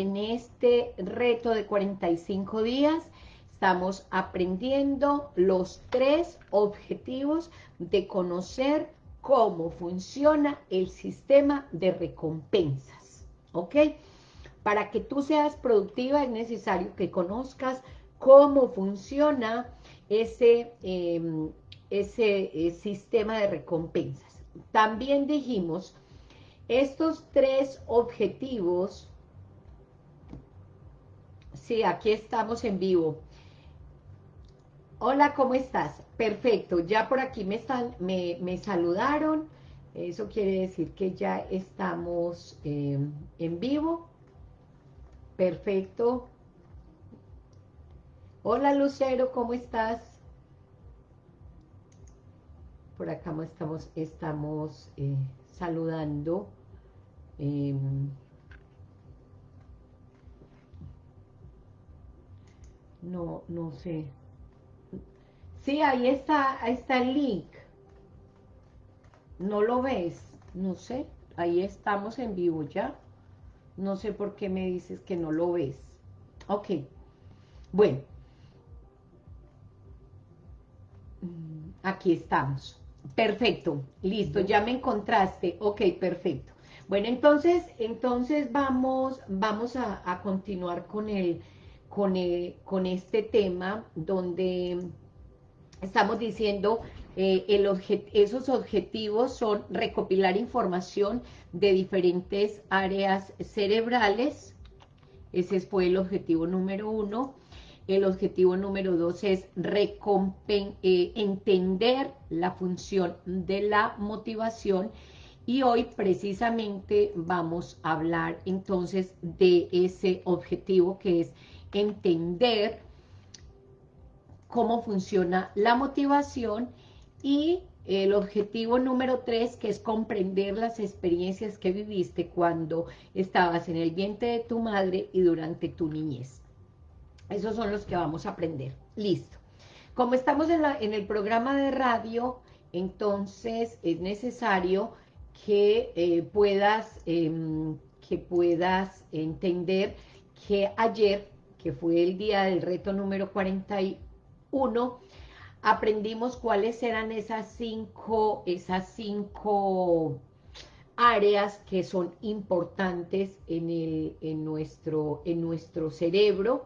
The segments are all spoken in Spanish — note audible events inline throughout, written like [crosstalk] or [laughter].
en este reto de 45 días estamos aprendiendo los tres objetivos de conocer cómo funciona el sistema de recompensas, ¿ok? Para que tú seas productiva es necesario que conozcas cómo funciona ese, em, ese eh, sistema de recompensas. También dijimos, estos tres objetivos, sí, aquí estamos en vivo, Hola, ¿cómo estás? Perfecto, ya por aquí me, saludaron. Eso quiere decir que ya estamos em, en vivo. Perfecto. Hola, Lucero, ¿cómo estás? Por acá estamos, estamos eh, saludando. Em, no, no sé. Sí, ahí está, ahí está el link. ¿No lo ves? No sé, ahí estamos en vivo ya. No sé por qué me dices que no lo ves. Ok, bueno. Mm, aquí estamos. Perfecto, listo, ya me encontraste. Ok, perfecto. Bueno, entonces, entonces vamos, vamos a, continuar con el, con el, con este tema donde estamos diciendo, eh, esos objetivos son recopilar información de diferentes áreas cerebrales, ese fue el objetivo número uno, el objetivo número dos es eh, entender la función de la motivación. Y hoy precisamente vamos a hablar entonces de ese objetivo que es entender cómo funciona la motivación y el objetivo número tres, que es comprender las experiencias que viviste cuando estabas en el vientre de tu madre y durante tu niñez. Esos son los que vamos a aprender. Listo. Como estamos en, el programa de radio, entonces es necesario que eh, puedas, em, que puedas entender que ayer, que fue el día del reto número 41, uno, aprendimos cuáles eran esas cinco, esas cinco áreas que son importantes en, el, en, nuestro, en nuestro cerebro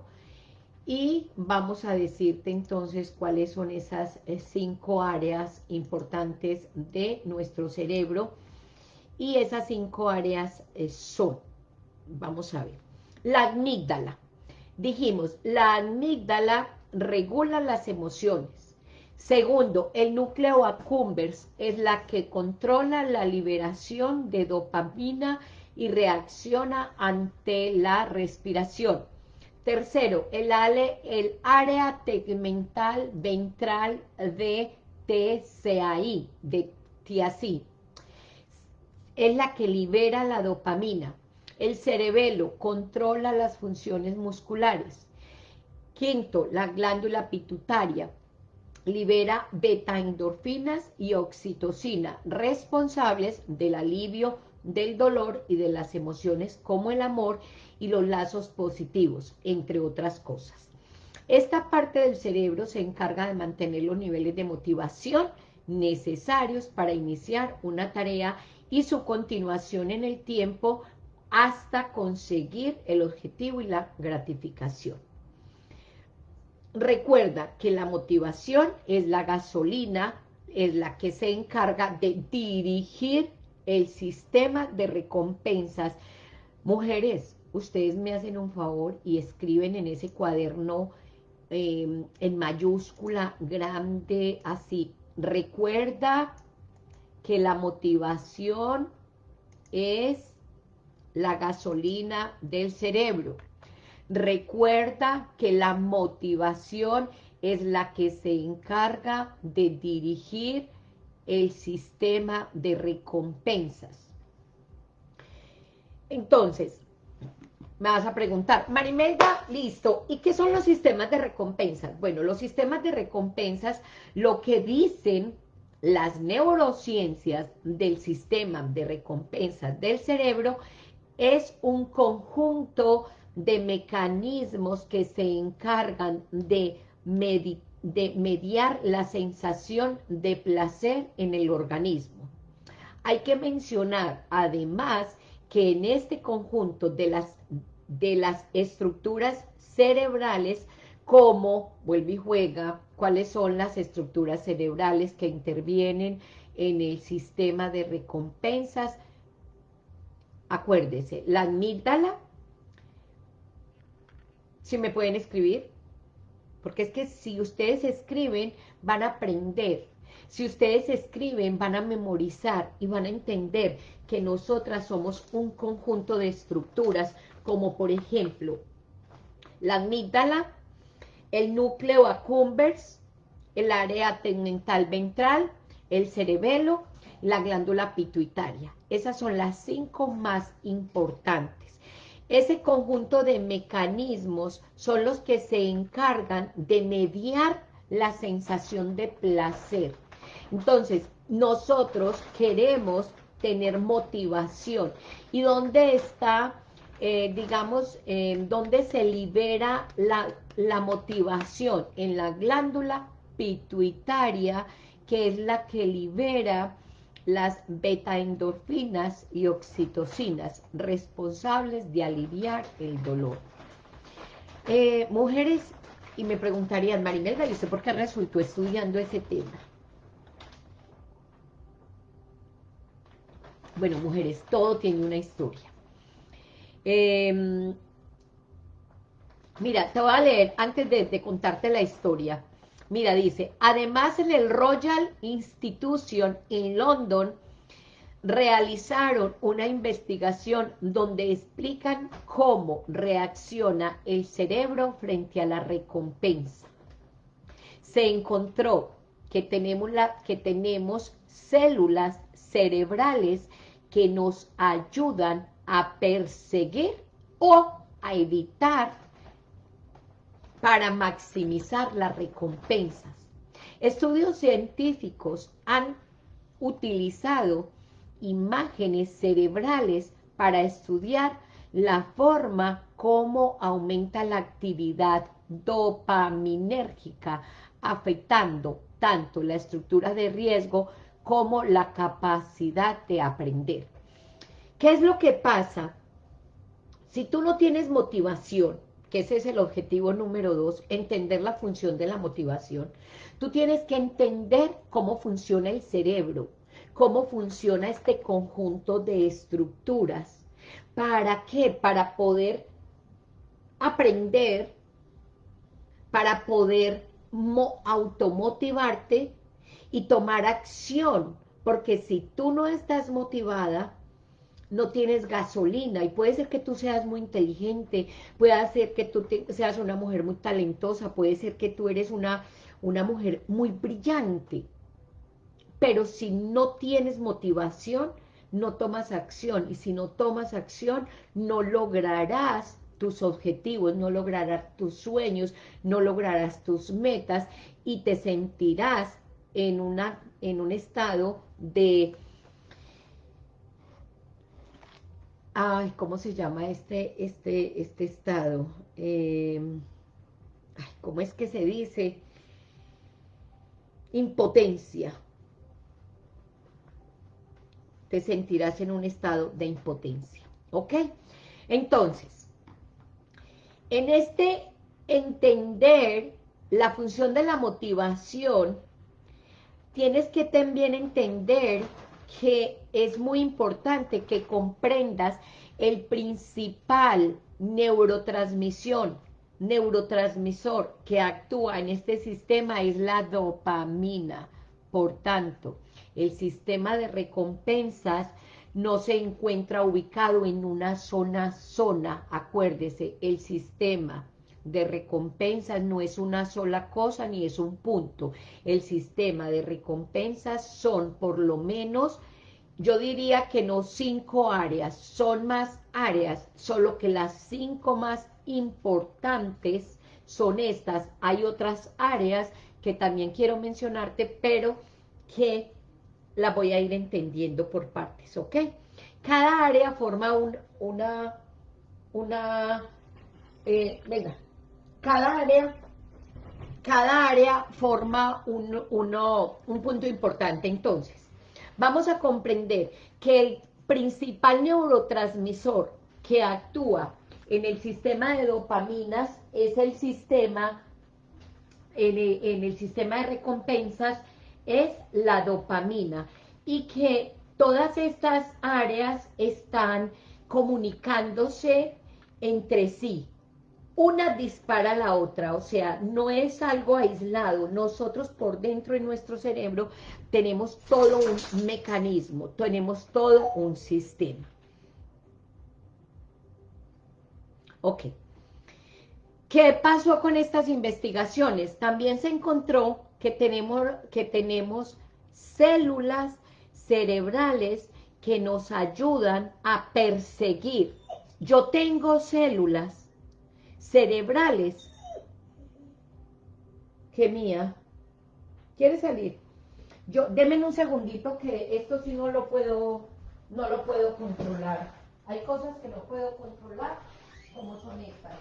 y vamos a decirte entonces cuáles son esas eh, cinco áreas importantes de nuestro cerebro y esas cinco áreas eh, son, vamos a ver, la amígdala. Dijimos, la amígdala regula las emociones. Segundo, el núcleo accumbens es la que controla la liberación de dopamina y reacciona ante la respiración. Tercero, el, el área tegmental ventral de TCAI, de TIACI, es la que libera la dopamina. El cerebelo controla las funciones musculares. Quinto, la glándula pituitaria libera beta-endorfinas y oxitocina, responsables del alivio del dolor y de las emociones como el amor y los lazos positivos, entre otras cosas. Esta parte del cerebro se encarga de mantener los niveles de motivación necesarios para iniciar una tarea y su continuación en el tiempo hasta conseguir el objetivo y la gratificación. Recuerda que la motivación es la gasolina, es la que se encarga de dirigir el sistema de recompensas. Mujeres, ustedes me hacen un favor y escriben en ese cuaderno em, en mayúscula grande, así. Recuerda que la motivación es la gasolina del cerebro. Recuerda que la motivación es la que se encarga de dirigir el sistema de recompensas. Entonces, me vas a preguntar, Marimelda, listo, ¿y qué son los sistemas de recompensas? Bueno, los sistemas de recompensas, lo que dicen las neurociencias del sistema de recompensas del cerebro es un conjunto de mecanismos que se encargan de, de mediar la sensación de placer en el organismo. Hay que mencionar además que en este conjunto de las, de las estructuras cerebrales, como vuelve y juega, cuáles son las estructuras cerebrales que intervienen en el sistema de recompensas. Acuérdese, la amígdala, si me pueden escribir, porque es que si ustedes escriben, van a aprender. Si ustedes escriben, van a memorizar y van a entender que nosotras somos un conjunto de estructuras, como por ejemplo, la amígdala, el núcleo accumbens, el área tegmental ventral, el cerebelo, la glándula pituitaria. Esas son las cinco más importantes. Ese conjunto de mecanismos son los que se encargan de mediar la sensación de placer. Entonces, nosotros queremos tener motivación. ¿Y dónde está, eh, digamos, eh, dónde se libera la, la motivación? En la glándula pituitaria, que es la que libera las beta-endorfinas y oxitocinas, responsables de aliviar el dolor. Eh, mujeres, y me preguntarían, Marimelda, ¿y usted por qué resultó estudiando ese tema? Bueno, mujeres, todo tiene una historia. Em, mira, te voy a leer, antes de, contarte la historia, mira, dice, además en el Royal Institution en London, realizaron una investigación donde explican cómo reacciona el cerebro frente a la recompensa. Se encontró que tenemos, la, que tenemos células cerebrales que nos ayudan a perseguir o a evitar para maximizar las recompensas. Estudios científicos han utilizado imágenes cerebrales para estudiar la forma como aumenta la actividad dopaminérgica, afectando tanto la estructura de riesgo como la capacidad de aprender. ¿Qué es lo que pasa? Si tú no tienes motivación, que ese es el objetivo número dos, entender la función de la motivación, tú tienes que entender cómo funciona el cerebro, cómo funciona este conjunto de estructuras. ¿Para qué? Para poder aprender, para poder automotivarte y tomar acción, porque si tú no estás motivada, no tienes gasolina, y puede ser que tú seas muy inteligente, puede ser que tú seas una mujer muy talentosa, puede ser que tú eres una, una mujer muy brillante, pero si no tienes motivación, no tomas acción, y si no tomas acción, no lograrás tus objetivos, no lograrás tus sueños, no lograrás tus metas, y te sentirás en, una, en un estado de... Ay, ¿cómo se llama este, este, este estado? Em, ¿Cómo es que se dice? Impotencia. Te sentirás en un estado de impotencia. ¿Ok? Entonces, en este entender la función de la motivación, tienes que también entender que es muy importante que comprendas el principal neurotransmisión, neurotransmisor que actúa en este sistema es la dopamina. Por tanto, el sistema de recompensas no se encuentra ubicado en una zona zona, acuérdese, el sistema de recompensas no es una sola cosa ni es un punto. El sistema de recompensas son por lo menos, yo diría que no cinco áreas, son más áreas, solo que las cinco más importantes son estas. Hay otras áreas que también quiero mencionarte, pero que la voy a ir entendiendo por partes, ¿ok? Cada área forma un, una, una eh, venga, cada área, cada área forma un, uno, un punto importante. Entonces, vamos a comprender que el principal neurotransmisor que actúa en el sistema de dopaminas es el sistema, en el, sistema de recompensas, es la dopamina. Y que todas estas áreas están comunicándose entre sí. Una dispara a la otra, o sea, no es algo aislado. Nosotros por dentro de nuestro cerebro tenemos todo un mecanismo, tenemos todo un sistema. Ok. ¿Qué pasó con estas investigaciones? También se encontró que tenemos, que tenemos células cerebrales que nos ayudan a perseguir. Yo tengo células cerebrales que mía. ¿Quiere salir? Yo, denme un segundito que esto sí no lo puedo, no lo puedo controlar. Hay cosas que no puedo controlar como son estas.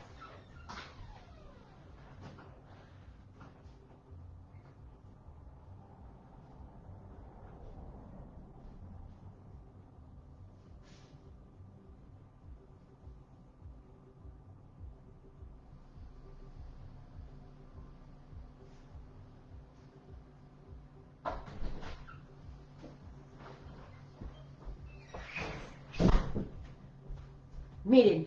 Miren,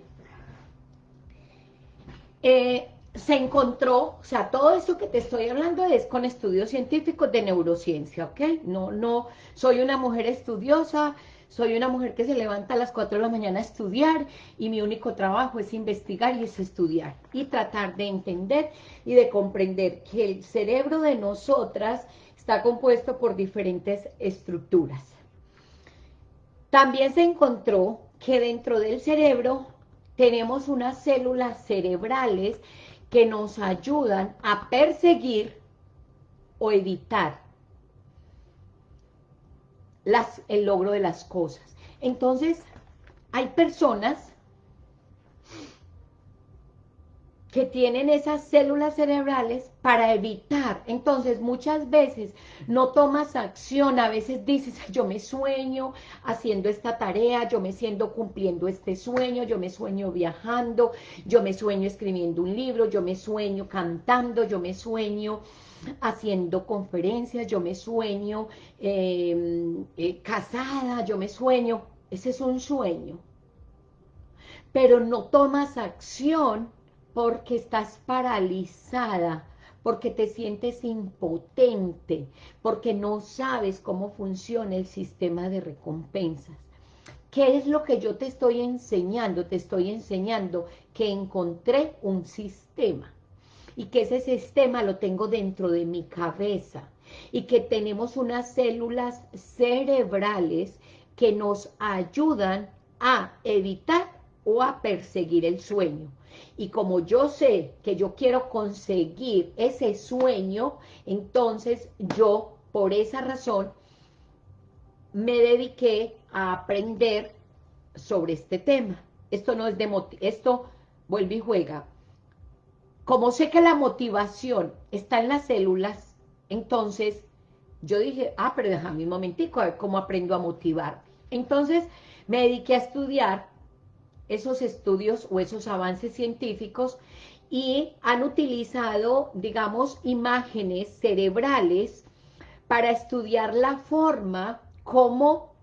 eh, se encontró, o sea, todo esto que te estoy hablando es con estudios científicos de neurociencia, ¿ok? No, no, soy una mujer estudiosa, soy una mujer que se levanta a las 4 de la mañana a estudiar y mi único trabajo es investigar y es estudiar y tratar de entender y de comprender que el cerebro de nosotras está compuesto por diferentes estructuras. También se encontró que dentro del cerebro tenemos unas células cerebrales que nos ayudan a perseguir o evitar las, el logro de las cosas. Entonces, hay personas que tienen esas células cerebrales para evitar. Entonces, muchas veces no tomas acción, a veces dices, yo me sueño haciendo esta tarea, yo me siento cumpliendo este sueño, yo me sueño viajando, yo me sueño escribiendo un libro, yo me sueño cantando, yo me sueño haciendo conferencias, yo me sueño em, eh, casada, yo me sueño, ese es un sueño. Pero no tomas acción porque estás paralizada, porque te sientes impotente, porque no sabes cómo funciona el sistema de recompensas. ¿Qué es lo que yo te estoy enseñando? Te estoy enseñando que encontré un sistema y que ese sistema lo tengo dentro de mi cabeza y que tenemos unas células cerebrales que nos ayudan a evitar o a perseguir el sueño. Y como yo sé que yo quiero conseguir ese sueño, entonces yo, por esa razón, me dediqué a aprender sobre este tema. Esto no es de esto vuelve y juega. Como sé que la motivación está en las células, entonces yo dije, ah, pero déjame un momentico a ver cómo aprendo a motivar. Entonces me dediqué a estudiar esos estudios o esos avances científicos y han utilizado, digamos, imágenes cerebrales para estudiar la forma como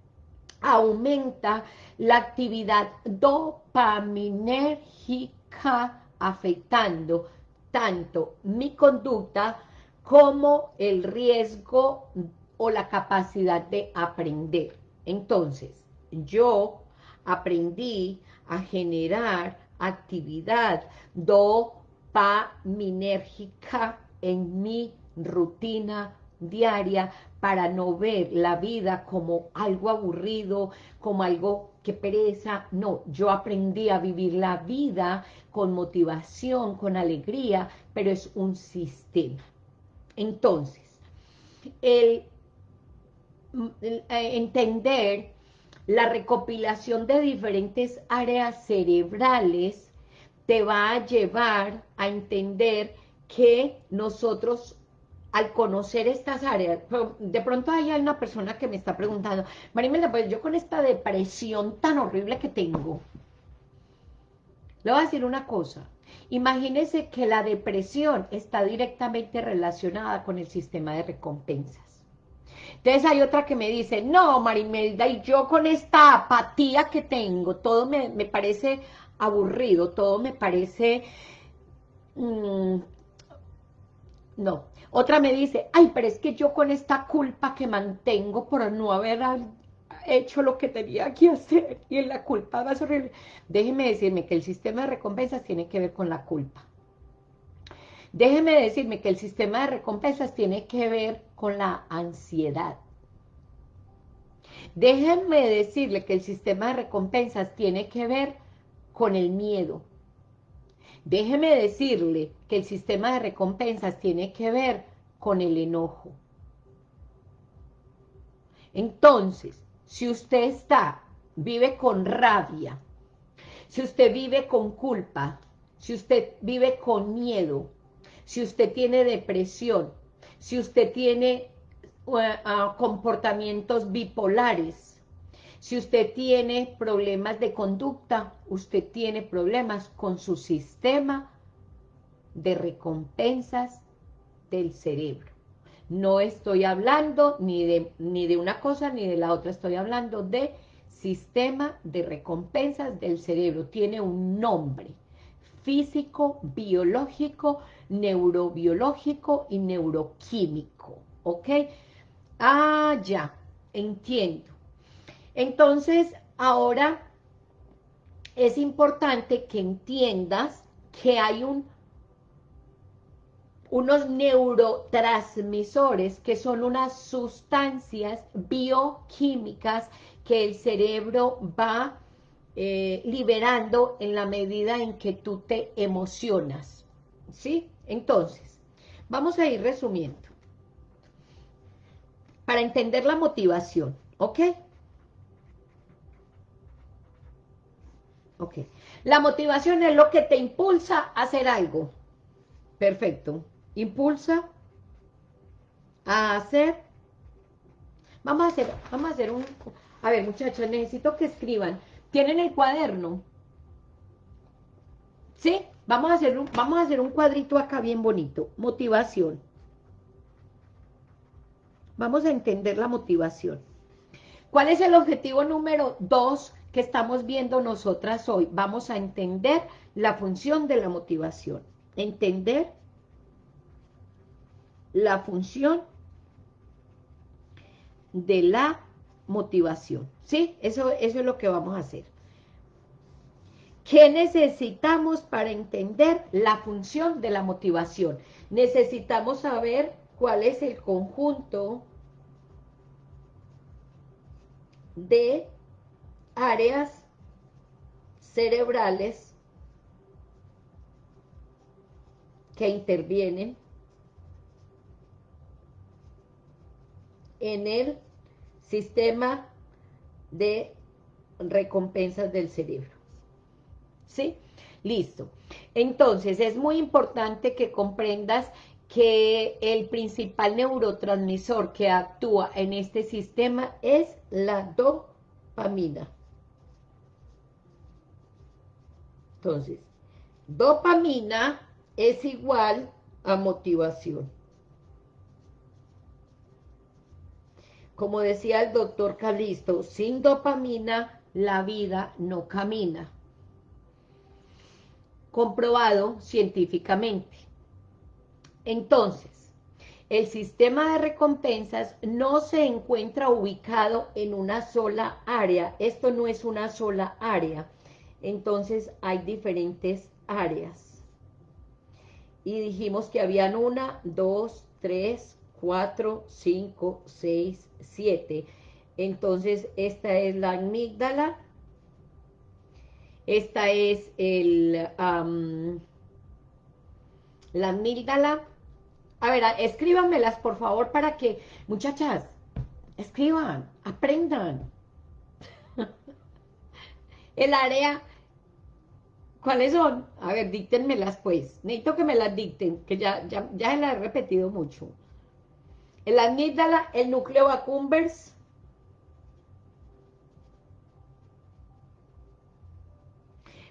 aumenta la actividad dopaminérgica afectando tanto mi conducta como el riesgo o la capacidad de aprender. Entonces, yo aprendí a generar actividad dopaminérgica en mi rutina diaria para no ver la vida como algo aburrido, como algo que pereza. No, yo aprendí a vivir la vida con motivación, con alegría, pero es un sistema. Entonces, el, el eh, entender la recopilación de diferentes áreas cerebrales te va a llevar a entender que nosotros al conocer estas áreas, de pronto hay una persona que me está preguntando, Marimela, pues yo con esta depresión tan horrible que tengo, le voy a decir una cosa, imagínese que la depresión está directamente relacionada con el sistema de recompensas. Entonces hay otra que me dice, no, Marimelda, y yo con esta apatía que tengo, todo me, parece aburrido, todo me parece... Mm, no, otra me dice, ay, pero es que yo con esta culpa que mantengo por no haber hecho lo que tenía que hacer, y en la culpa va a horrible. Déjeme decirme que el sistema de recompensas tiene que ver con la culpa. Déjeme decirme que el sistema de recompensas tiene que ver con la ansiedad. Déjenme decirle que el sistema de recompensas tiene que ver con el miedo. Déjeme decirle que el sistema de recompensas tiene que ver con el enojo. Entonces, si usted está, vive con rabia, si usted vive con culpa, si usted vive con miedo, si usted tiene depresión, si usted tiene uh, uh, comportamientos bipolares, si usted tiene problemas de conducta, usted tiene problemas con su sistema de recompensas del cerebro. No estoy hablando ni de, ni de una cosa ni de la otra, estoy hablando de sistema de recompensas del cerebro. Tiene un nombre físico, biológico, neurobiológico y neuroquímico, ¿ok? Ah, ya, entiendo. Entonces, ahora es importante que entiendas que hay un, unos neurotransmisores que son unas sustancias bioquímicas que el cerebro va eh, liberando en la medida en que tú te emocionas, ¿sí? Entonces, vamos a ir resumiendo. Para entender la motivación, ¿ok? Ok. La motivación es lo que te impulsa a hacer algo. Perfecto. Impulsa a hacer... Vamos a hacer, vamos a hacer un... A ver, muchachos, necesito que escriban. ¿Tienen el cuaderno? ¿Sí? Vamos a hacer un, vamos a hacer un cuadrito acá bien bonito. Motivación. Vamos a entender la motivación. ¿Cuál es el objetivo número dos que estamos viendo nosotras hoy. Vamos a entender la función de la motivación. Entender la función de la motivación. ¿Sí? Eso, eso es lo que vamos a hacer. ¿Qué necesitamos para entender la función de la motivación? Necesitamos saber cuál es el conjunto de áreas cerebrales que intervienen en el sistema de recompensas del cerebro. ¿Sí? Listo. Entonces, es muy importante que comprendas que el principal neurotransmisor que actúa en este sistema es la dopamina. Entonces, dopamina es igual a motivación. Como decía el doctor Calisto, sin dopamina la vida no camina. Comprobado científicamente. Entonces, el sistema de recompensas no se encuentra ubicado en una sola área. Esto no es una sola área entonces hay diferentes áreas. Y dijimos que habían una, dos, tres, cuatro, cinco, seis, siete. Entonces esta es la amígdala, esta es el, la amígdala. A ver, escríbanmelas por favor para que, muchachas, escriban, aprendan. [laughs] el área ¿Cuáles son? A ver, díctenmelas pues. Necesito que me las dicten, que ya, ya, ya las he repetido mucho. El amígdala, el núcleo accumbens.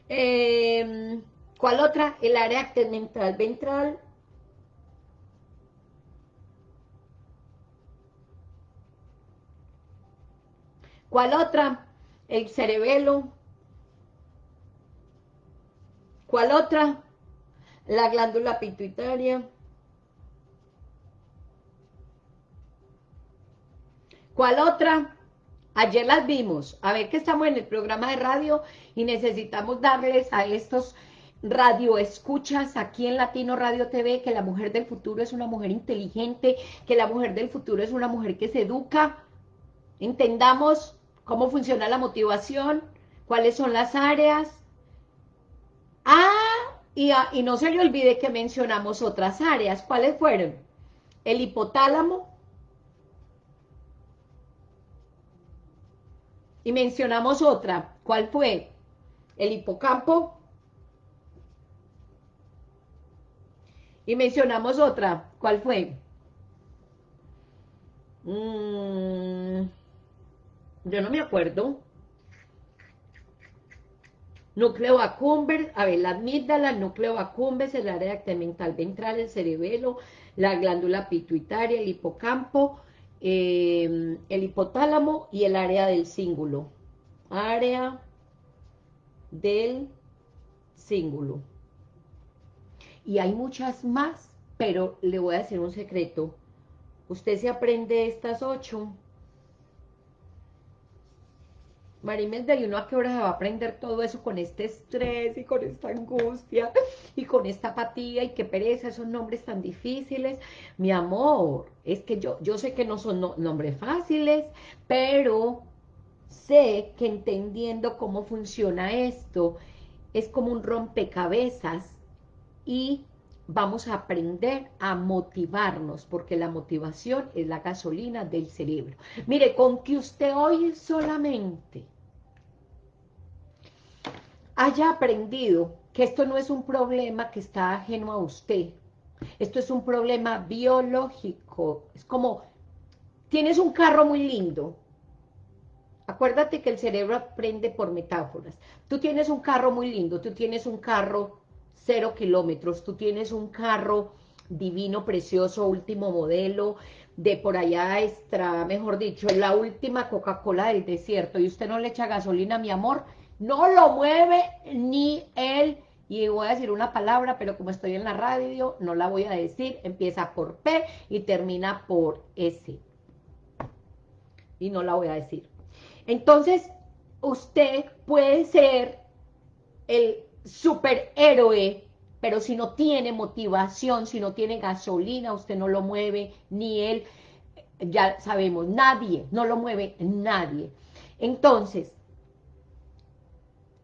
Eh, ¿Cuál otra? El área tegmental ventral. ¿Cuál otra? El cerebelo. ¿Cuál otra? La glándula pituitaria. ¿Cuál otra? Ayer las vimos. A ver que estamos en el programa de radio y necesitamos darles a estos radioescuchas aquí en Latino Radio TV que la mujer del futuro es una mujer inteligente, que la mujer del futuro es una mujer que se educa. Entendamos cómo funciona la motivación, cuáles son las áreas, Ah, y, y no se le olvide que mencionamos otras áreas. ¿Cuáles fueron? El hipotálamo. Y mencionamos otra. ¿Cuál fue? El hipocampo. Y mencionamos otra. ¿Cuál fue? Mm, yo no me acuerdo núcleo accumbens, a ver, la amígdala, núcleo accumbens, el área tegmental ventral, el cerebelo, la glándula pituitaria, el hipocampo, em, el hipotálamo y el área del cíngulo. Área del cíngulo. Y hay muchas más, pero le voy a decir un secreto. Usted se aprende estas ocho Marimes, de uno a qué hora se va a aprender todo eso con este estrés y con esta angustia y con esta apatía y qué pereza, esos nombres tan difíciles. Mi amor, es que yo, yo sé que no son nombres fáciles, pero sé que entendiendo cómo funciona esto, es como un rompecabezas y vamos a aprender a motivarnos, porque la motivación es la gasolina del cerebro. Mire, con que usted hoy solamente haya aprendido que esto no es un problema que está ajeno a usted, esto es un problema biológico, es como, tienes un carro muy lindo, acuérdate que el cerebro aprende por metáforas, tú tienes un carro muy lindo, tú tienes un carro cero kilómetros, tú tienes un carro divino, precioso, último modelo, de por allá extra, mejor dicho, la última Coca-Cola del desierto, y usted no le echa gasolina, mi amor, no lo mueve ni él, y voy a decir una palabra, pero como estoy en la radio, no la voy a decir, empieza por P y termina por S, y no la voy a decir. Entonces, usted puede ser el superhéroe, pero si no tiene motivación, si no tiene gasolina, usted no lo mueve, ni él, ya sabemos, nadie, no lo mueve nadie. Entonces,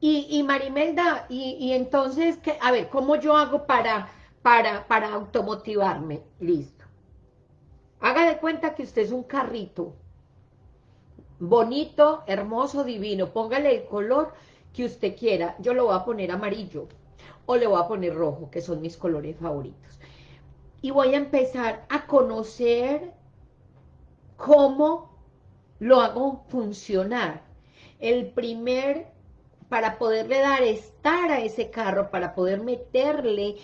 y, y Marimelda, y, entonces, que, a ver, ¿cómo yo hago para, para, para automotivarme? Listo. Haga de cuenta que usted es un carrito, bonito, hermoso, divino, póngale el color que usted quiera, yo lo voy a poner amarillo o le voy a poner rojo, que son mis colores favoritos. Y voy a empezar a conocer cómo lo hago funcionar. El primer, para poderle dar estar a ese carro, para poder meterle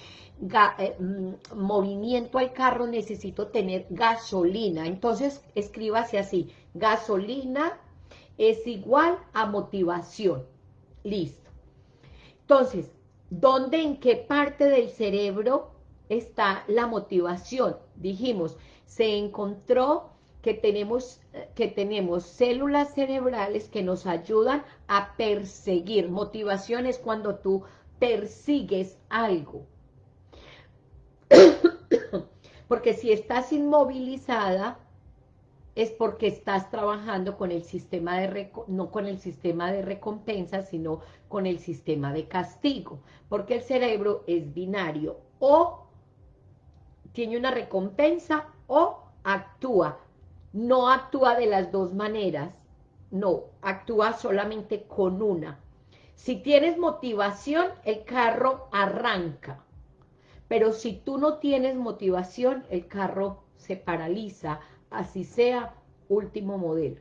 eh, mm, movimiento al carro, necesito tener gasolina. Entonces, escríbase así, gasolina es igual a motivación. Listo. Entonces, ¿dónde, en qué parte del cerebro está la motivación? Dijimos, se encontró que tenemos, que tenemos células cerebrales que nos ayudan a perseguir. Motivación es cuando tú persigues algo. [coughs] Porque si estás inmovilizada, es porque estás trabajando con el sistema de, no con el sistema de recompensa, sino con el sistema de castigo, porque el cerebro es binario, o tiene una recompensa o actúa, no actúa de las dos maneras, no, actúa solamente con una. Si tienes motivación, el carro arranca. Pero si tú no tienes motivación, el carro se paraliza, así sea último modelo.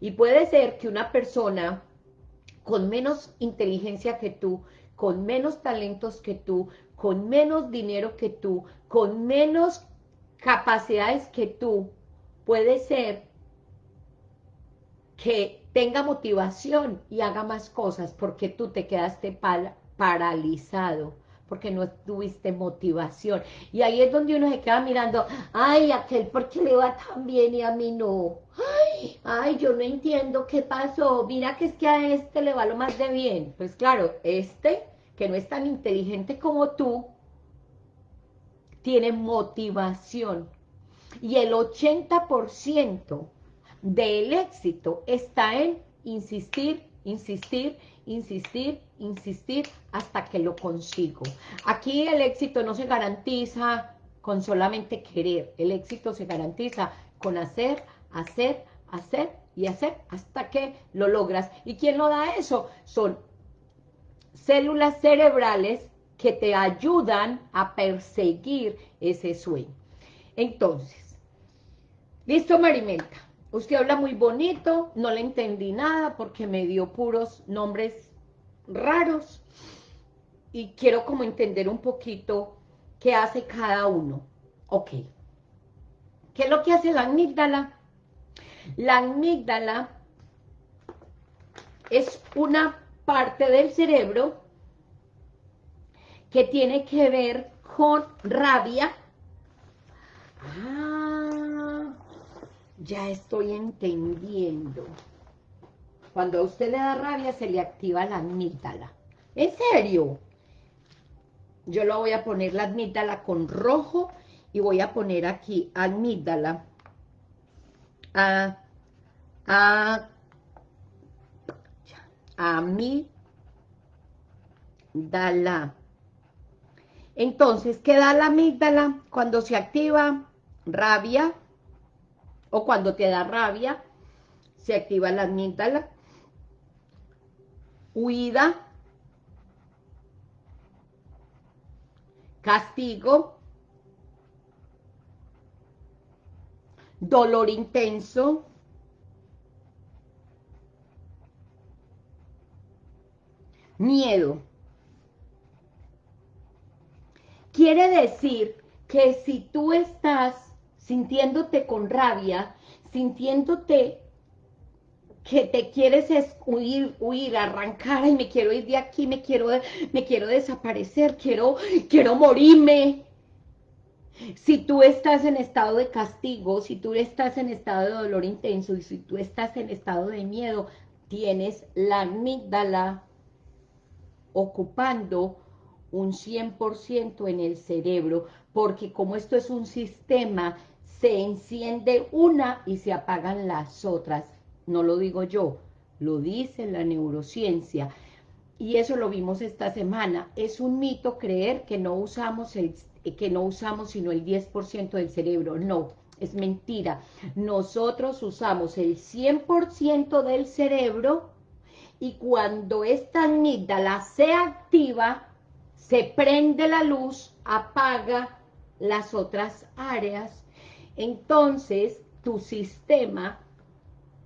Y puede ser que una persona con menos inteligencia que tú, con menos talentos que tú, con menos dinero que tú, con menos capacidades que tú, puede ser que tenga motivación y haga más cosas porque tú te quedaste paralizado porque no tuviste motivación. Y ahí es donde uno se queda mirando, ay, aquel porque le va tan bien y a mí no. Ay, ay, yo no entiendo qué pasó. Mira que es que a este le va lo más de bien. Pues claro, este, que no es tan inteligente como tú, tiene motivación. Y el 80% del éxito está en insistir, insistir, insistir, insistir hasta que lo consigo. Aquí el éxito no se garantiza con solamente querer, el éxito se garantiza con hacer, hacer, hacer y hacer hasta que lo logras. ¿Y quién lo da eso? Son células cerebrales que te ayudan a perseguir ese sueño. Entonces, ¿listo Marimenta? Usted habla muy bonito, no le entendí nada porque me dio puros nombres raros y quiero como entender un poquito qué hace cada uno. Ok. ¿Qué es lo que hace la amígdala? La amígdala es una parte del cerebro que tiene que ver con rabia. Ah, ya estoy entendiendo. Cuando a usted le da rabia, se le activa la amígdala. ¿En serio? Yo lo voy a poner la amígdala con rojo y voy a poner aquí amígdala. A, a, amígdala. Entonces, ¿qué da la amígdala cuando se activa? Rabia, o cuando te da rabia, se activa la amígdala. Huida, castigo, dolor intenso, miedo. Quiere decir que si tú estás sintiéndote con rabia, sintiéndote que te quieres es huir, huir, arrancar, y me quiero ir de aquí, me quiero, me quiero desaparecer, quiero, quiero morirme. Si tú estás en estado de castigo, si tú estás en estado de dolor intenso y si tú estás en estado de miedo, tienes la amígdala ocupando un 100% en el cerebro, porque como esto es un sistema, se enciende una y se apagan las otras no lo digo yo, lo dice la neurociencia. Y eso lo vimos esta semana. Es un mito creer que no usamos, el, que no usamos sino el 10% del cerebro. No, es mentira. Nosotros usamos el 100% del cerebro y cuando esta amígdala se activa, se prende la luz, apaga las otras áreas. Entonces, tu sistema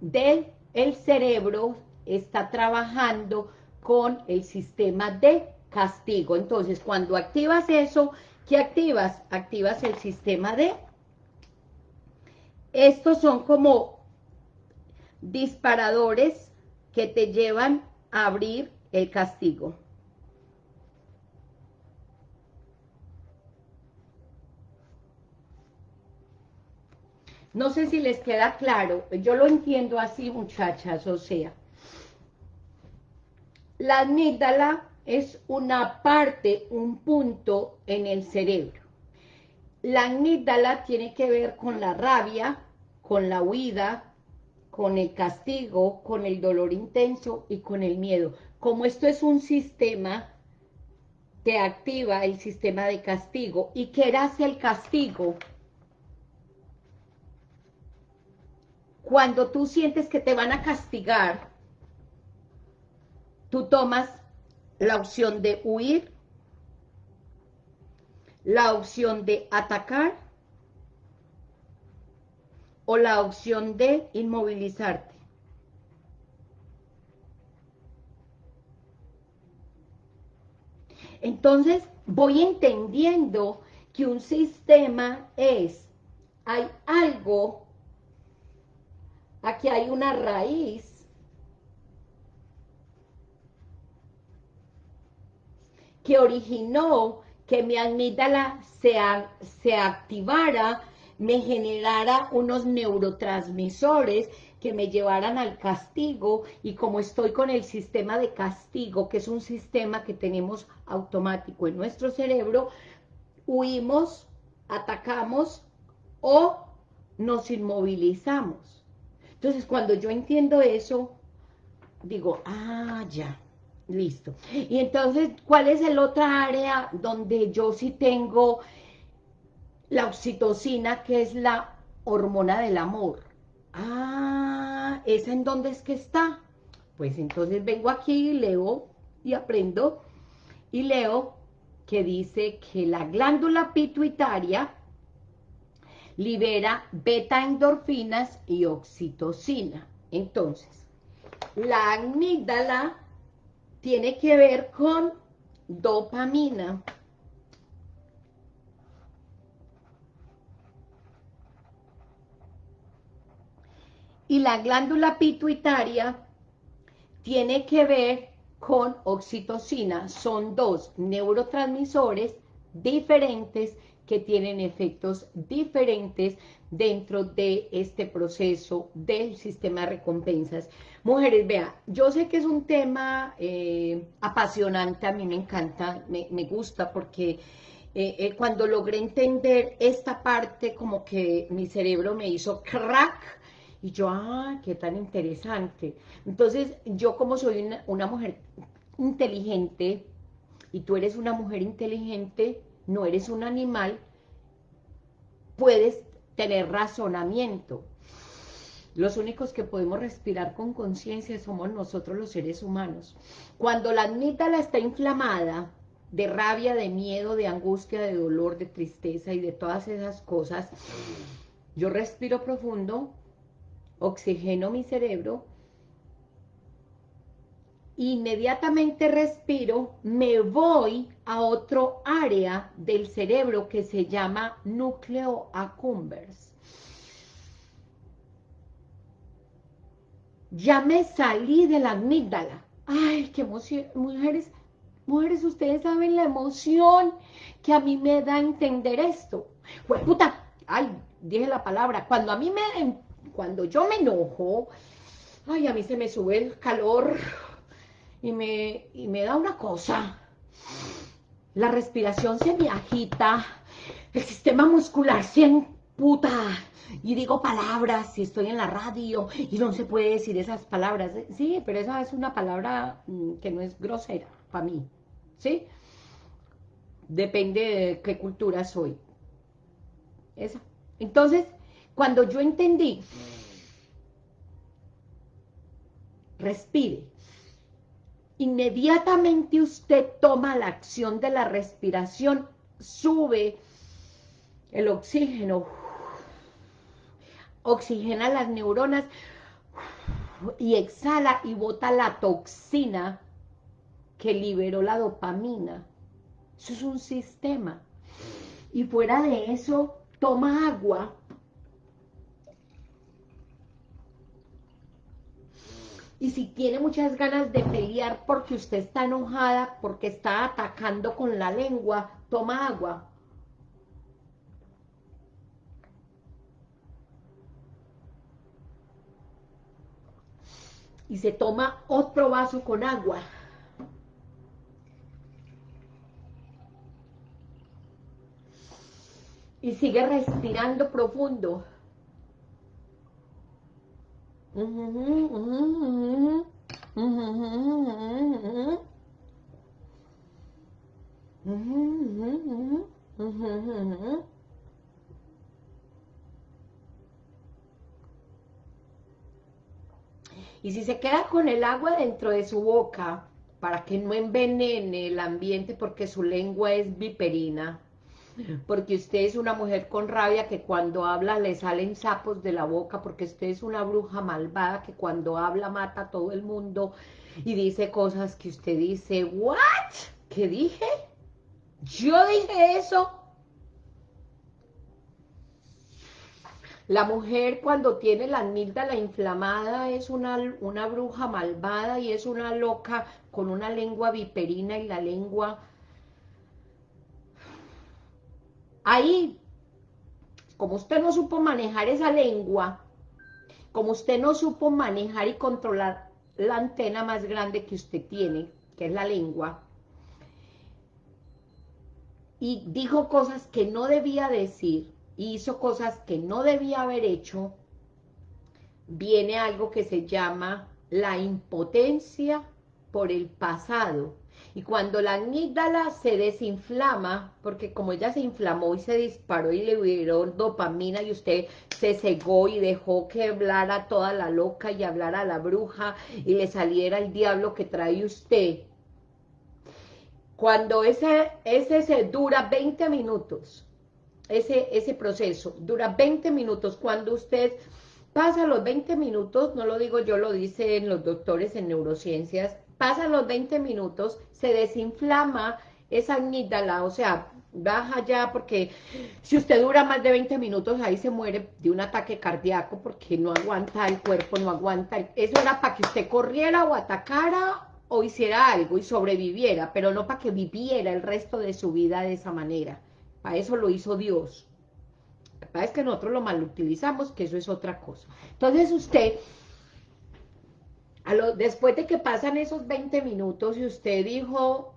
del el cerebro está trabajando con el sistema de castigo. Entonces, cuando activas eso, ¿qué activas? Activas el sistema de... Estos son como disparadores que te llevan a abrir el castigo. No sé si les queda claro, yo lo entiendo así, muchachas, o sea, la amígdala es una parte, un punto en el cerebro. La amígdala tiene que ver con la rabia, con la huida, con el castigo, con el dolor intenso y con el miedo. Como esto es un sistema, te activa el sistema de castigo. ¿Y qué hace el castigo? Cuando tú sientes que te van a castigar, tú tomas la opción de huir, la opción de atacar o la opción de inmovilizarte. Entonces voy entendiendo que un sistema es, hay algo, aquí hay una raíz, que originó que mi amígdala se, se activara, me generara unos neurotransmisores que me llevaran al castigo y como estoy con el sistema de castigo, que es un sistema que tenemos automático en nuestro cerebro, huimos, atacamos o nos inmovilizamos. Entonces, cuando yo entiendo eso, digo, ah, ya, listo. Y entonces, ¿cuál es el otra área donde yo sí tengo la oxitocina, que es la hormona del amor? Ah, ¿esa en dónde es que está? Pues entonces vengo aquí, leo y aprendo y leo que dice que la glándula pituitaria libera beta-endorfinas y oxitocina. Entonces, la amígdala tiene que ver con dopamina. y la glándula pituitaria tiene que ver con oxitocina. Son dos neurotransmisores diferentes que tienen efectos diferentes dentro de este proceso del sistema de recompensas. Mujeres, vea, yo sé que es un tema eh, apasionante, a mí me encanta, me, gusta porque eh, eh, cuando logré entender esta parte como que mi cerebro me hizo crack, y yo, ah, qué tan interesante. Entonces, yo como soy una, mujer inteligente, y tú eres una mujer inteligente, no eres un animal, puedes tener razonamiento. Los únicos que podemos respirar con conciencia somos nosotros los seres humanos. Cuando la amígdala está inflamada, de rabia, de miedo, de angustia, de dolor, de tristeza y de todas esas cosas, yo respiro profundo, oxigeno mi cerebro, inmediatamente respiro, me voy a otro área del cerebro que se llama núcleo accumbens. Ya me salí de la amígdala. Ay, qué emoción, mujeres, mujeres, ustedes saben la emoción que a mí me da entender esto. Pues puta, ay, dije la palabra, cuando a mí me cuando yo me enojo, ay, a mí se me sube el calor y me, y me da una cosa. La respiración se me agita, el sistema muscular se emputa y digo palabras y estoy en la radio y no se puede decir esas palabras. Sí, pero esa es una palabra mm, que no es grosera para mí, ¿sí? Depende de qué cultura soy. Esa. Entonces, cuando yo entendí, respire, inmediatamente usted toma la acción de la respiración, sube el oxígeno, oxigena las neuronas y exhala y bota la toxina que liberó la dopamina. Eso es un sistema. Y fuera de eso, toma agua Y si tiene muchas ganas de pelear porque usted está enojada, porque está atacando con la lengua, toma agua. Y se toma otro vaso con agua. Y sigue respirando profundo. Y si se queda con el agua dentro de su boca, para que no envenene el ambiente porque su lengua es viperina, porque usted es una mujer con rabia que cuando habla le salen sapos de la boca, porque usted es una bruja malvada que cuando habla mata a todo el mundo y dice cosas que usted dice, ¿what? ¿Qué dije? ¿Yo dije eso? La mujer cuando tiene la amígdala inflamada es una, una bruja malvada y es una loca con una lengua viperina y la lengua... Ahí, como usted no supo manejar esa lengua, como usted no supo manejar y controlar la antena más grande que usted tiene, que es la lengua, y dijo cosas que no debía decir, hizo cosas que no debía haber hecho, viene algo que se llama la impotencia por el pasado. Y cuando la amígdala se desinflama, porque como ella se inflamó y se disparó y le dieron dopamina y usted se cegó y dejó que hablara toda la loca y hablara la bruja y le saliera el diablo que trae usted, cuando ese, ese se dura 20 minutos, ese, ese proceso dura 20 minutos, cuando usted pasa los 20 minutos, no lo digo yo, lo dicen los doctores en neurociencias, pasan los 20 minutos, se desinflama esa amígdala, o sea, baja ya, porque si usted dura más de 20 minutos, ahí se muere de un ataque cardíaco, porque no aguanta el cuerpo, no aguanta, eso era para que usted corriera o atacara o hiciera algo y sobreviviera, pero no para que viviera el resto de su vida de esa manera. Para eso lo hizo Dios. Para que nosotros lo mal utilizamos, que eso es otra cosa. Entonces usted, después de que pasan esos 20 minutos y usted dijo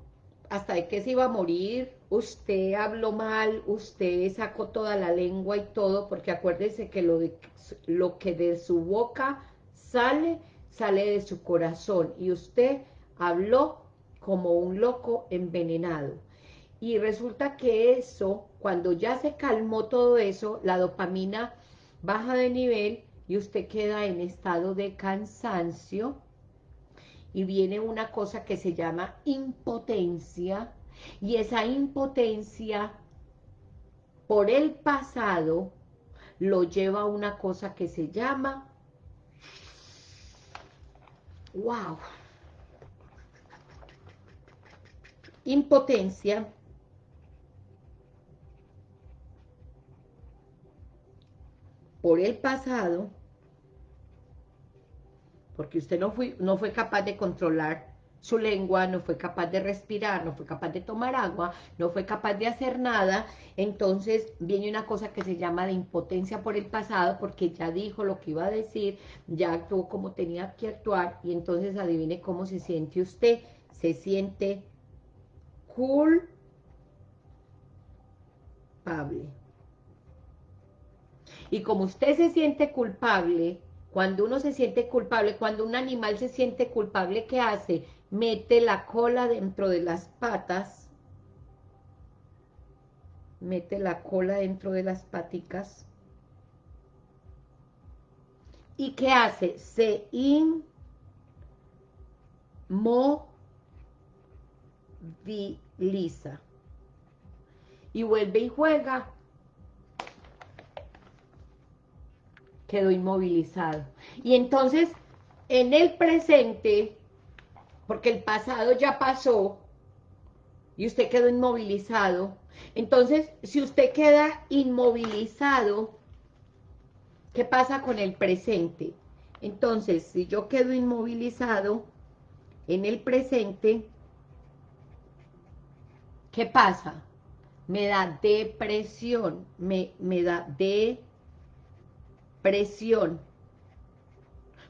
hasta de que se iba a morir, usted habló mal, usted sacó toda la lengua y todo, porque acuérdese que lo, de, lo que de su boca sale, sale de su corazón, y usted habló como un loco envenenado. Y resulta que eso, cuando ya se calmó todo eso, la dopamina baja de nivel y usted queda en estado de cansancio y viene una cosa que se llama impotencia y esa impotencia por el pasado lo lleva a una cosa que se llama wow impotencia, por el pasado, porque usted no fue, no fue capaz de controlar su lengua, no fue capaz de respirar, no fue capaz de tomar agua, no fue capaz de hacer nada, entonces viene una cosa que se llama de impotencia por el pasado, porque ya dijo lo que iba a decir, ya actuó como tenía que actuar, y entonces adivine cómo se siente usted, se siente culpable. Y como usted se siente culpable, cuando uno se siente culpable, cuando un animal se siente culpable, ¿qué hace? Mete la cola dentro de las patas, mete la cola dentro de las paticas, ¿y qué hace? Se inmoviliza y vuelve y juega, quedó inmovilizado. Y entonces, en el presente, porque el pasado ya pasó, y usted quedó inmovilizado, entonces, si usted queda inmovilizado, ¿qué pasa con el presente? Entonces, si yo quedo inmovilizado en el presente, ¿qué pasa? me da depresión, me, me da depresión,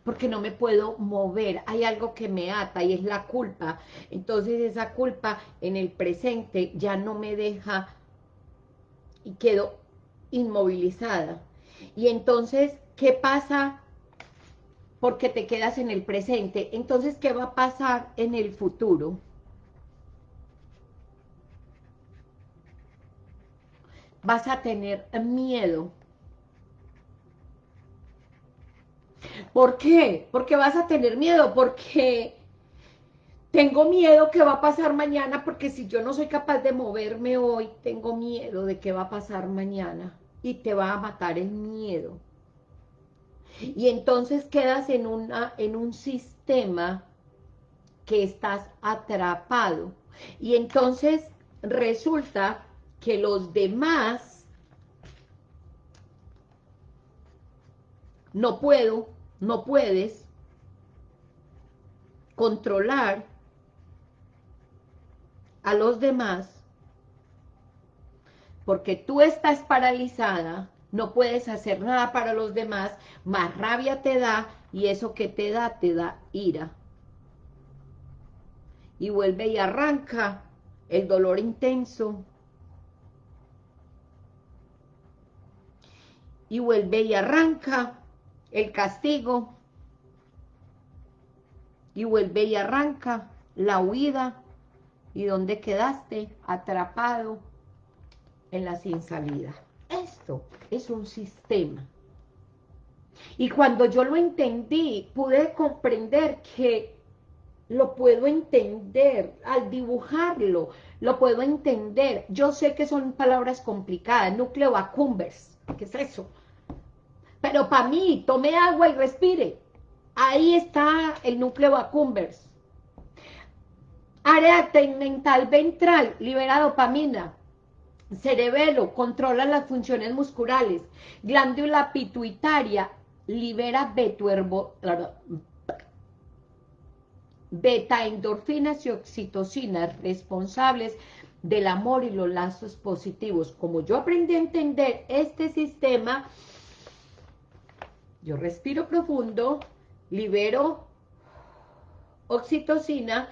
porque no me puedo mover, hay algo que me ata y es la culpa, entonces esa culpa en el presente ya no me deja y quedo inmovilizada, y entonces, ¿qué pasa? Porque te quedas en el presente, entonces, ¿qué va a pasar en el futuro? vas a tener miedo. ¿Por qué? Porque vas a tener miedo, porque tengo miedo que va a pasar mañana porque si yo no soy capaz de moverme hoy, tengo miedo de qué va a pasar mañana y te va a matar el miedo. Y entonces quedas en, una, en un sistema que estás atrapado. Y entonces resulta que los demás no puedo, no puedes controlar a los demás porque tú estás paralizada, no puedes hacer nada para los demás, más rabia te da y eso que te da, te da ira. Y vuelve y arranca el dolor intenso. Y vuelve y arranca el castigo. Y vuelve y arranca la huida. ¿Y dónde quedaste? Atrapado en la sin salida. Esto es un sistema. Y cuando yo lo entendí, pude comprender que lo puedo entender, al dibujarlo, lo puedo entender. Yo sé que son palabras complicadas, núcleo accumbens, ¿qué es eso? Pero para mí, tome agua y respire. Ahí está el núcleo accumbens. Área tegmental ventral, libera dopamina. Cerebelo, controla las funciones musculares. Glándula pituitaria, libera beta endorfinas y oxitocinas responsables del amor y los lazos positivos. Como yo aprendí a entender este sistema, yo respiro profundo, libero oxitocina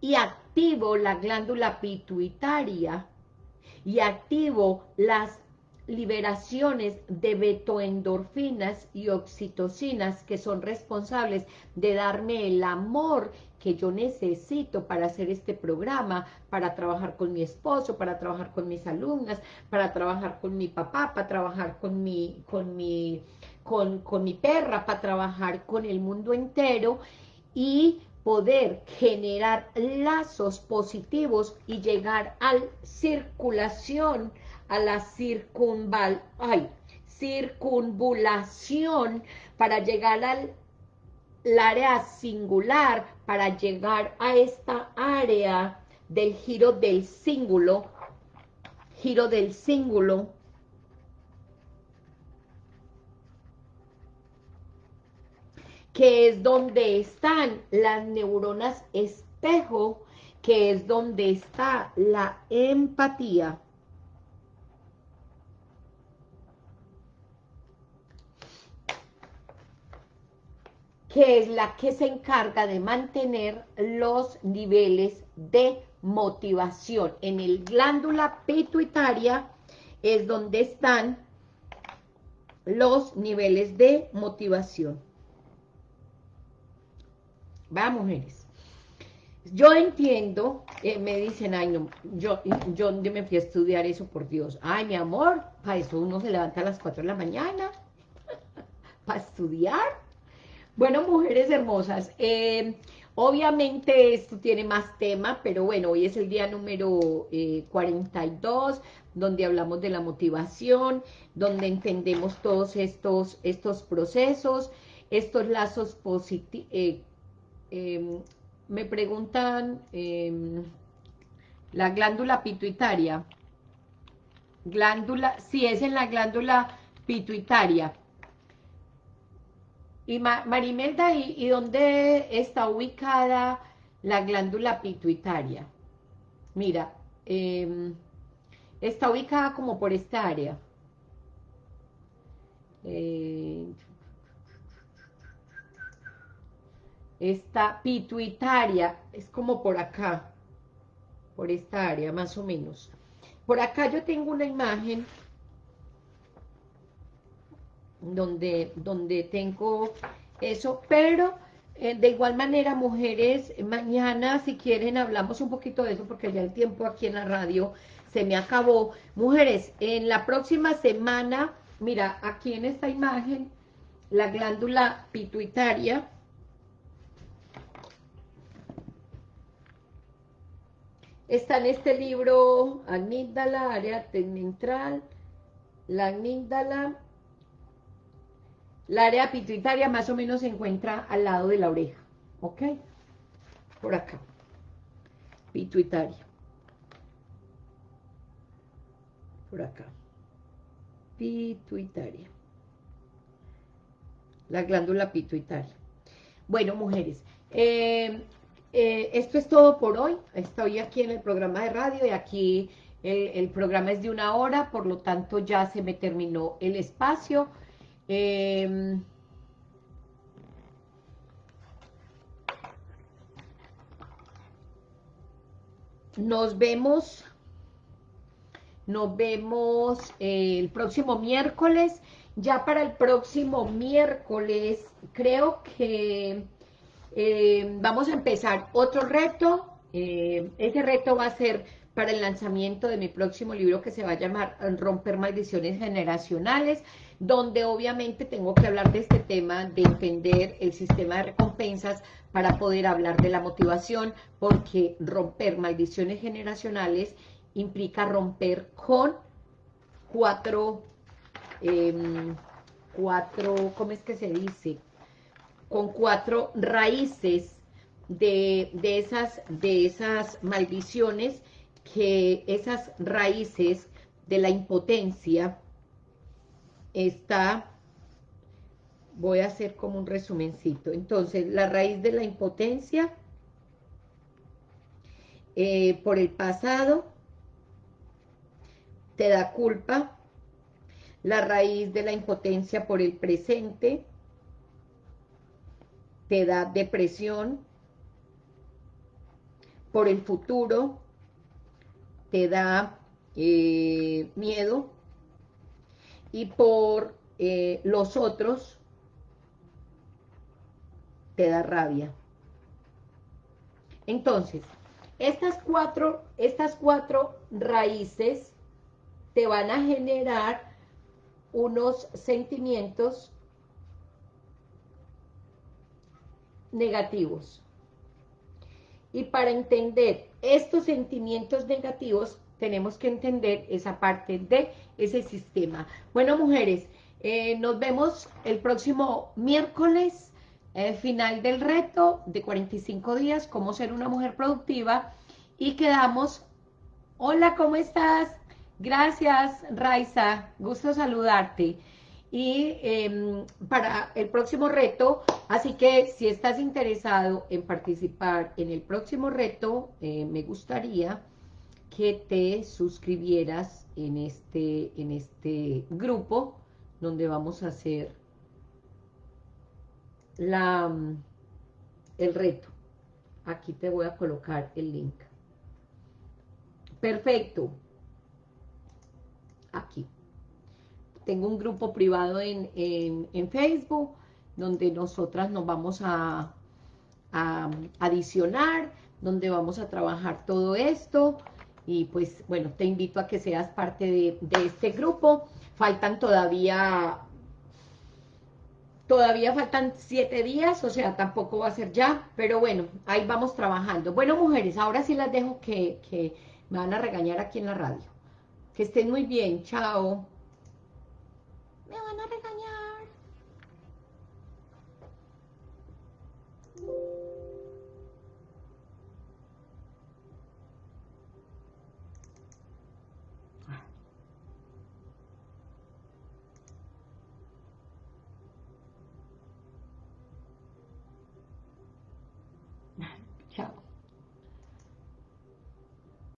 y activo la glándula pituitaria y activo las liberaciones de betoendorfinas y oxitocinas que son responsables de darme el amor que yo necesito para hacer este programa, para trabajar con mi esposo, para trabajar con mis alumnas, para trabajar con mi papá, para trabajar con mi, con mi, con, con mi perra, para trabajar con el mundo entero y poder generar lazos positivos y llegar a la circulación, a la circunval, ay, circunvulación para llegar al área singular, para llegar a esta área del giro del cíngulo, giro del cíngulo, que es donde están las neuronas espejo, que es donde está la empatía. que es la que se encarga de mantener los niveles de motivación. En el glándula pituitaria es donde están los niveles de motivación. Va, mujeres. Yo entiendo, eh, me dicen, ay, no, yo, yo me fui a estudiar eso, por Dios. Ay, mi amor, para eso uno se levanta a las 4 de la mañana, [laughs] para estudiar. Bueno, mujeres hermosas, eh, obviamente esto tiene más tema, pero bueno, hoy es el día número 42, eh, donde hablamos de la motivación, donde entendemos todos estos, estos procesos, estos lazos positivos, Em, me preguntan em, la glándula pituitaria. Glándula, si es en la glándula pituitaria. Y Marimelda, ¿y, dónde está ubicada la glándula pituitaria? Mira, em, está ubicada como por esta área. Eh, esta pituitaria es como por acá, por esta área más o menos. Por acá yo tengo una imagen donde, donde tengo eso, pero eh, de igual manera, mujeres, mañana si quieren hablamos un poquito de eso, porque ya el tiempo aquí en la radio se me acabó. Mujeres, en la próxima semana, mira, aquí en esta imagen, la glándula pituitaria, está en este libro, amígdala, área central, la amígdala, la área pituitaria más o menos se encuentra al lado de la oreja, ¿ok? Por acá, pituitaria. Por acá, pituitaria. La glándula pituitaria. Bueno, mujeres, eh, eh, esto es todo por hoy. Estoy aquí en el programa de radio y aquí el, programa es de una hora, por lo tanto ya se me terminó el espacio. Em, nos vemos, nos vemos el próximo miércoles. Ya para el próximo miércoles, creo que eh, vamos a empezar otro reto. Eh, ese reto va a ser para el lanzamiento de mi próximo libro que se va a llamar Romper Maldiciones Generacionales, donde obviamente tengo que hablar de este tema de entender el sistema de recompensas para poder hablar de la motivación, porque romper maldiciones generacionales implica romper con cuatro, em, cuatro, ¿cómo es que se dice? Con cuatro raíces de, de, esas, de esas maldiciones que esas raíces de la impotencia está, voy a hacer como un resumencito, entonces la raíz de la impotencia eh, por el pasado te da culpa, la raíz de la impotencia por el presente te da depresión, por el futuro te da eh, miedo y por eh, los otros te da rabia. Entonces, estas cuatro, estas cuatro raíces te van a generar unos sentimientos negativos. Y para entender estos sentimientos negativos, tenemos que entender esa parte de ese sistema. Bueno, mujeres, eh, nos vemos el próximo miércoles, eh, final del reto de 45 días, cómo ser una mujer productiva, y quedamos, hola, ¿cómo estás? Gracias, Raiza, gusto saludarte y em, para el próximo reto, así que si estás interesado en participar en el próximo reto, eh, me gustaría que te suscribieras en este, en este grupo donde vamos a hacer la, el reto. Aquí te voy a colocar el link. Perfecto. Aquí tengo un grupo privado en, Facebook, donde nosotras nos vamos a, adicionar, donde vamos a trabajar todo esto, y pues, bueno, te invito a que seas parte de, de este grupo. Faltan todavía Todavía faltan siete días, o sea, tampoco va a ser ya, pero bueno, ahí vamos trabajando. Bueno, mujeres, ahora sí las dejo que, que me van a regañar aquí en la radio. Que estén muy bien, chao.